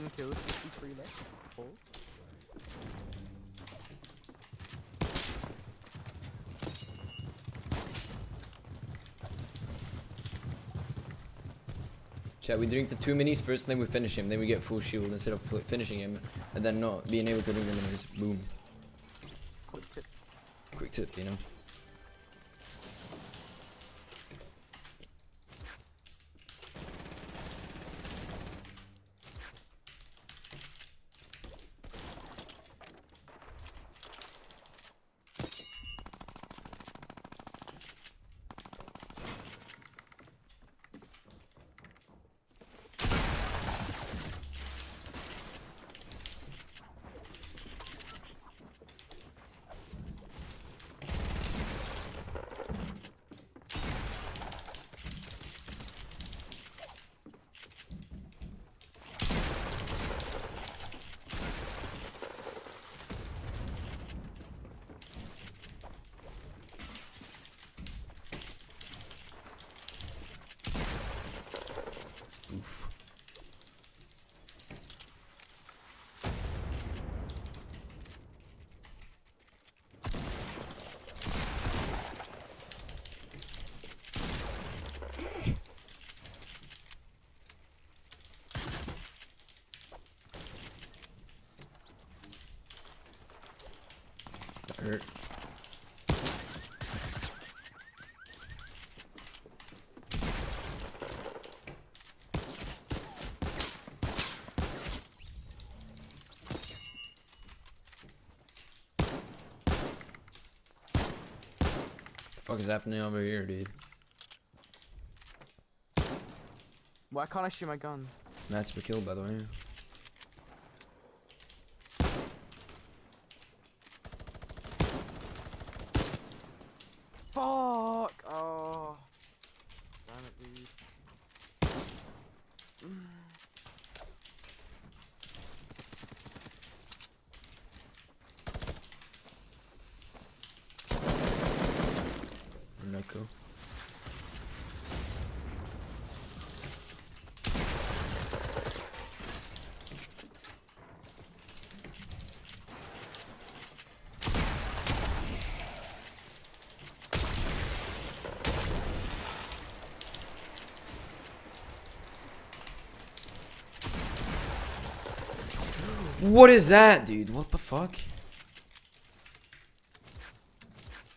10 kills, 53 left. Four. Chat, we drink the two minis first, then we finish him. Then we get full shield instead of finishing him, and then not being able to drink the minis. Boom. Quick tip. Quick tip, you know. Hurt. fuck is happening over here, dude? Why can't I shoot my gun? That's per kill, by the way. Fuck! Oh. Damn it, dude. Noko. What is that, dude? What the fuck?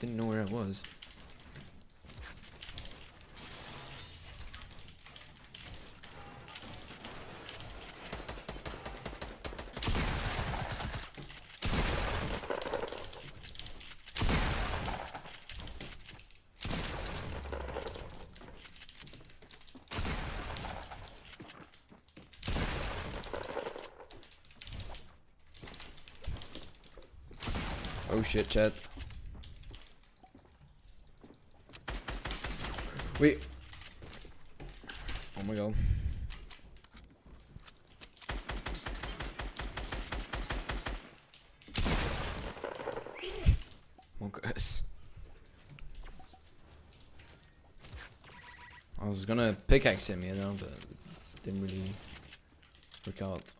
Didn't know where it was. Shit, chat. Wait. Oh my god. I was gonna pickaxe him, you know, but didn't really work out.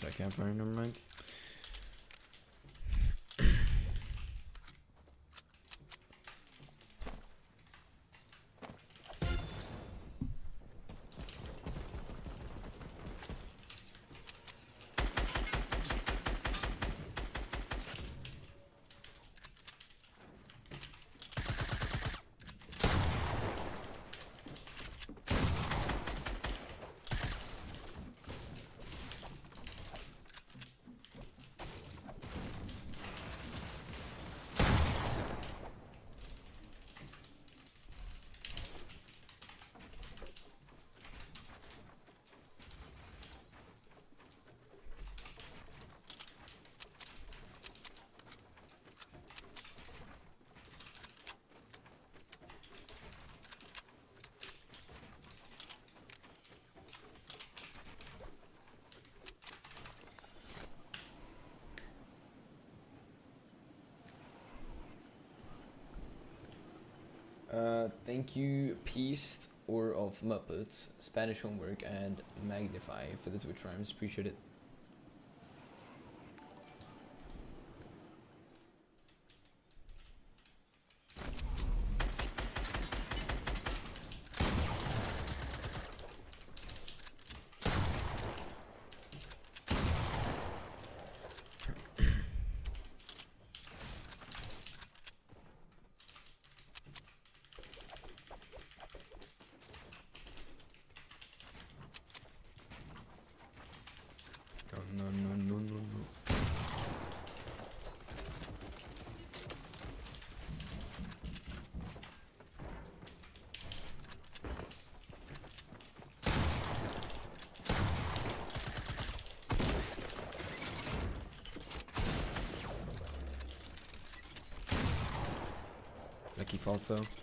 Is that campfire? Never mind. Uh, thank you, Peast or of Muppets, Spanish Homework, and Magnify for the Twitch Primes. Appreciate it. aqui, Falsão.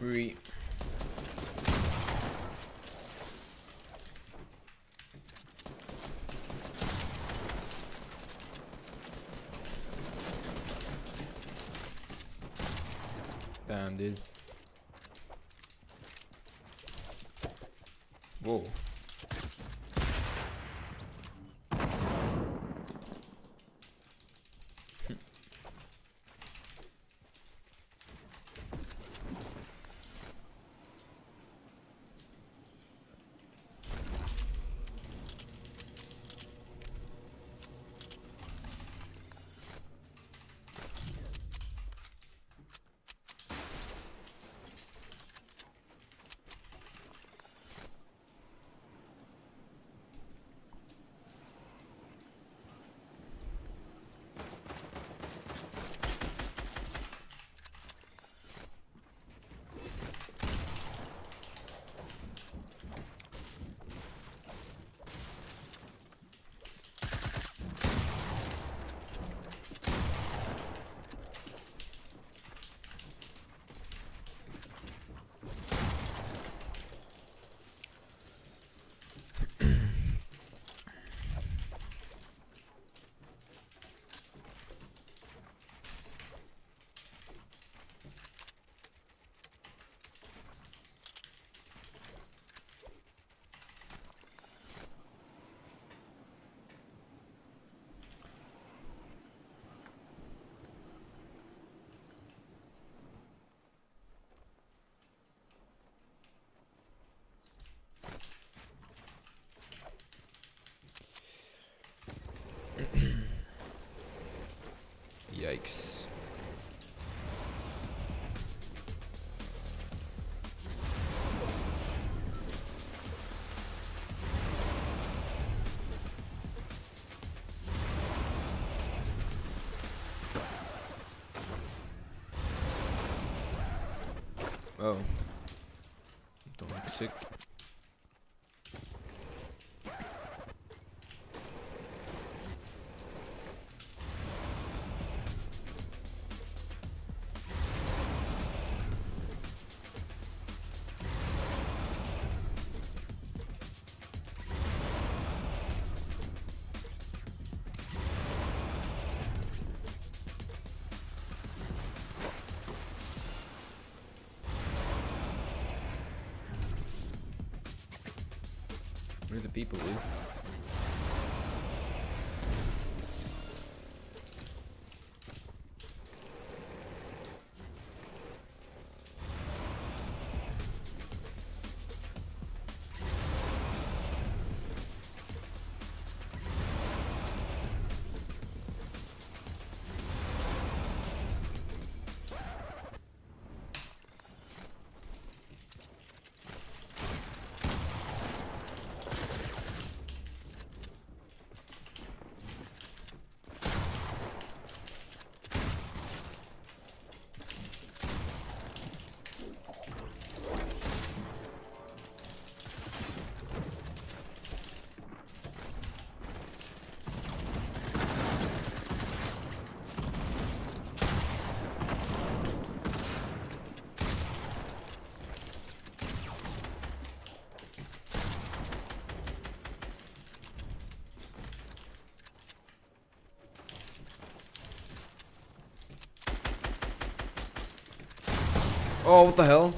Re. Damn, dude. Whoa. Yikes. Oh. Don't look sick. Where Oh, what the hell?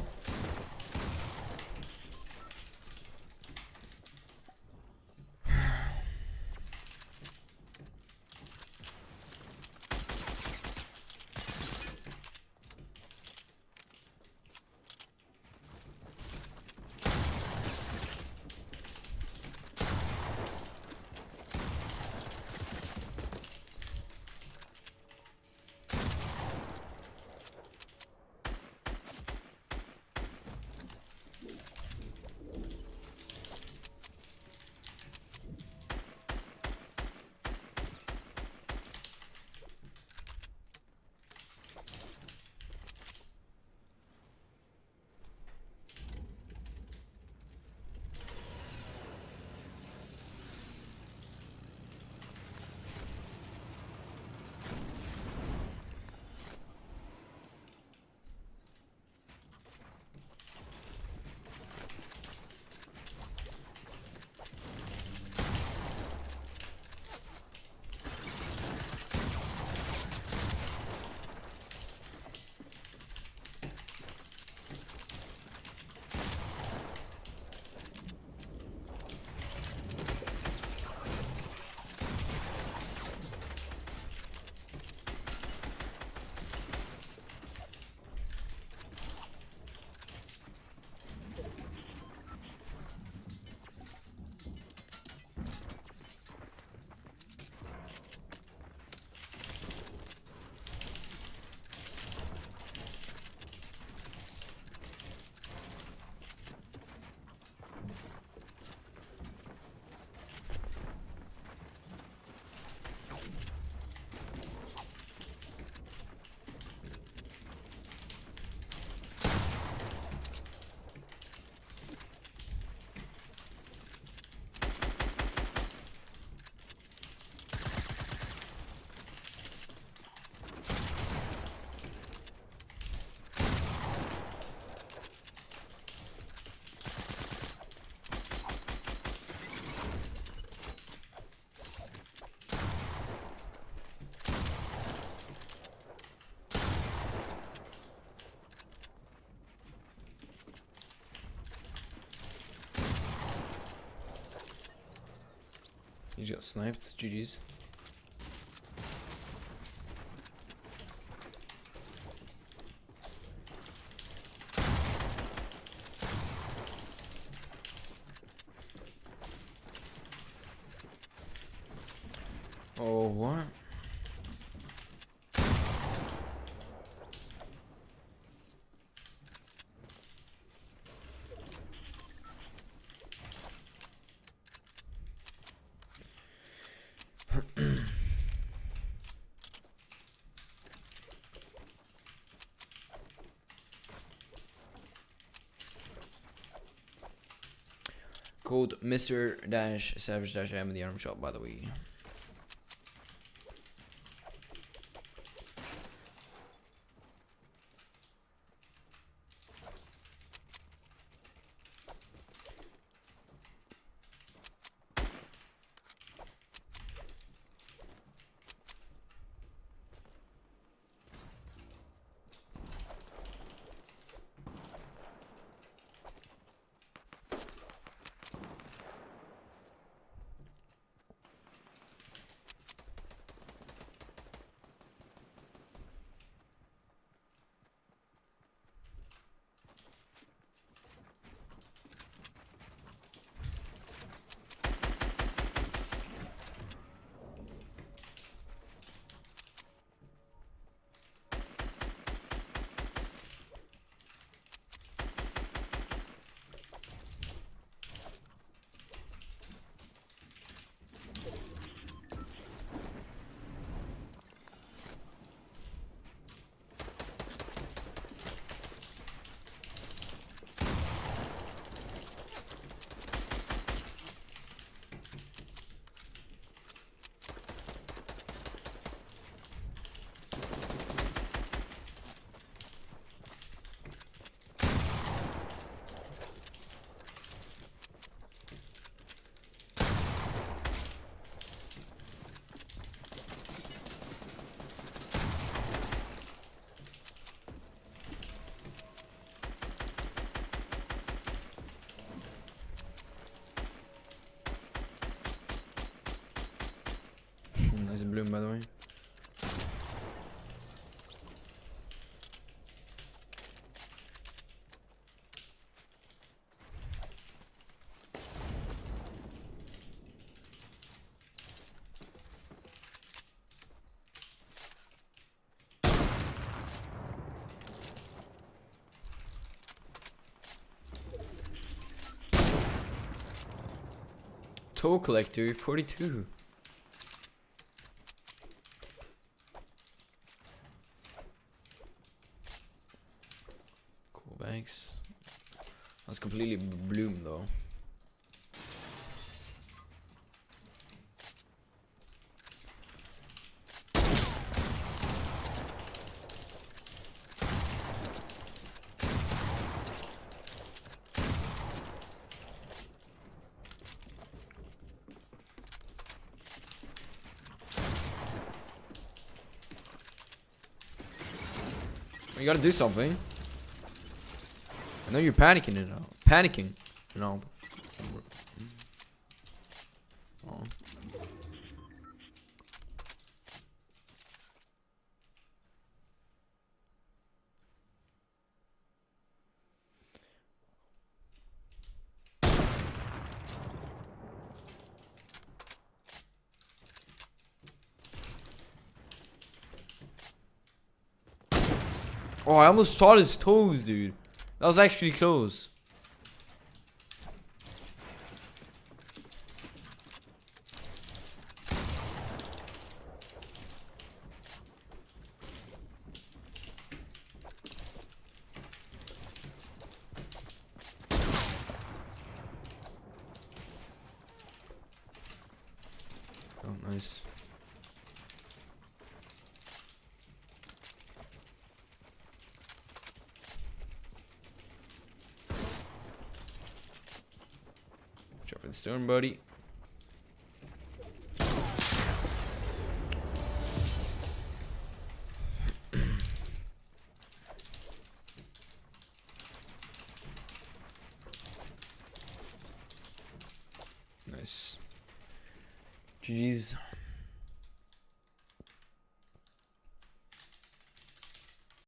Got sniped. GG's. Oh, what? Called Mr. Dash Savage Dash M in the item shop, by the way. By the way. Toll collector, 42. Completely bloom though. You gotta do something. I know you're panicking it now. Panicking. You know. Oh. Oh, I almost shot his toes, dude. That was actually close. Oh, nice. Watch out for the stone, buddy.